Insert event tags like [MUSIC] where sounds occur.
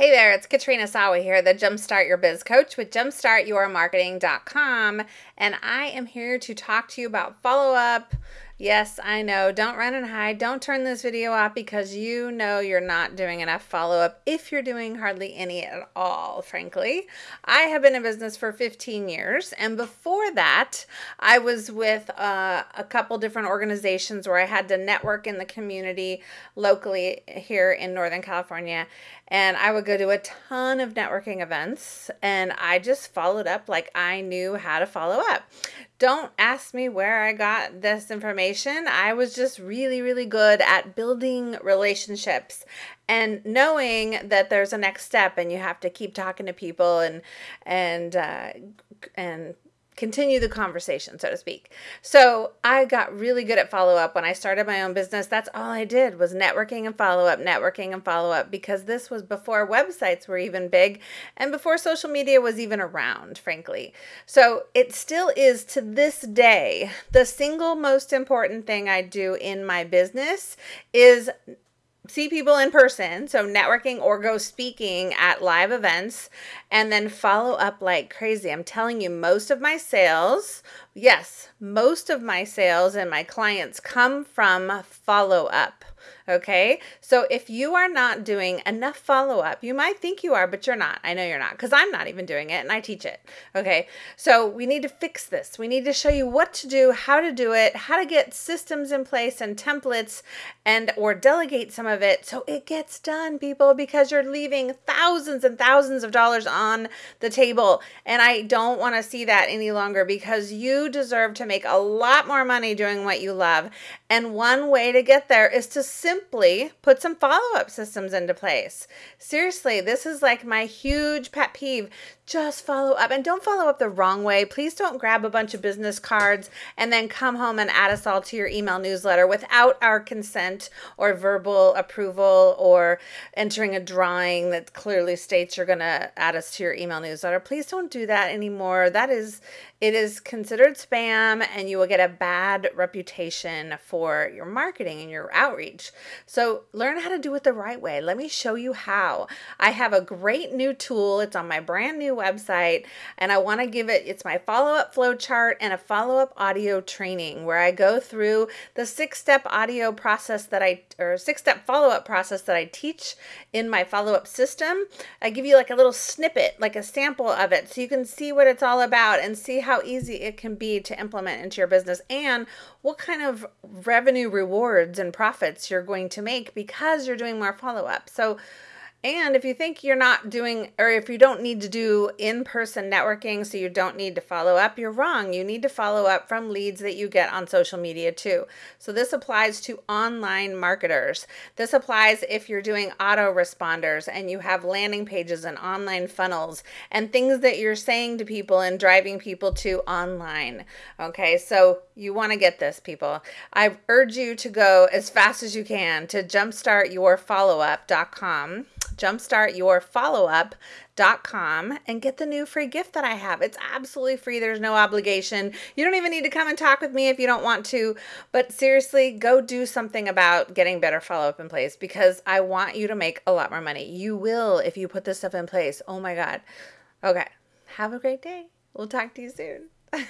Hey there, it's Katrina Sawa here, the Jumpstart Your Biz Coach with jumpstartyourmarketing.com. And I am here to talk to you about follow up, Yes, I know. Don't run and hide. Don't turn this video off because you know you're not doing enough follow up if you're doing hardly any at all, frankly. I have been in business for 15 years, and before that, I was with uh, a couple different organizations where I had to network in the community locally here in Northern California. And I would go to a ton of networking events, and I just followed up like I knew how to follow up. Don't ask me where I got this information. I was just really, really good at building relationships and knowing that there's a next step and you have to keep talking to people and and uh, and continue the conversation, so to speak. So I got really good at follow up when I started my own business. That's all I did was networking and follow up, networking and follow up because this was before websites were even big and before social media was even around, frankly. So it still is to this day the single most important thing I do in my business is see people in person, so networking or go speaking at live events, and then follow up like crazy. I'm telling you, most of my sales, yes, most of my sales and my clients come from follow up. Okay. So if you are not doing enough follow up, you might think you are, but you're not. I know you're not because I'm not even doing it and I teach it. Okay. So we need to fix this. We need to show you what to do, how to do it, how to get systems in place and templates and or delegate some of it so it gets done, people, because you're leaving thousands and thousands of dollars on the table. And I don't want to see that any longer because you deserve to make a lot more money doing what you love. And one way to get there is to simply put some follow up systems into place. Seriously, this is like my huge pet peeve just follow up and don't follow up the wrong way. Please don't grab a bunch of business cards and then come home and add us all to your email newsletter without our consent or verbal approval or entering a drawing that clearly states you're going to add us to your email newsletter. Please don't do that anymore. That is it is considered spam and you will get a bad reputation for your marketing and your outreach. So, learn how to do it the right way. Let me show you how. I have a great new tool. It's on my brand new website and I want to give it it's my follow-up flow chart and a follow-up audio training where I go through the six-step audio process that I or six-step follow-up process that I teach in my follow-up system. I give you like a little snippet, like a sample of it so you can see what it's all about and see how easy it can be to implement into your business and what kind of revenue rewards and profits you're going to make because you're doing more follow-up. So and if you think you're not doing, or if you don't need to do in person networking, so you don't need to follow up, you're wrong. You need to follow up from leads that you get on social media too. So this applies to online marketers. This applies if you're doing autoresponders and you have landing pages and online funnels and things that you're saying to people and driving people to online. Okay, so you want to get this, people. I urge you to go as fast as you can to jumpstartyourfollowup.com jumpstartyourfollowup.com and get the new free gift that I have. It's absolutely free. There's no obligation. You don't even need to come and talk with me if you don't want to. But seriously, go do something about getting better follow up in place because I want you to make a lot more money. You will if you put this stuff in place. Oh my God. Okay. Have a great day. We'll talk to you soon. [LAUGHS]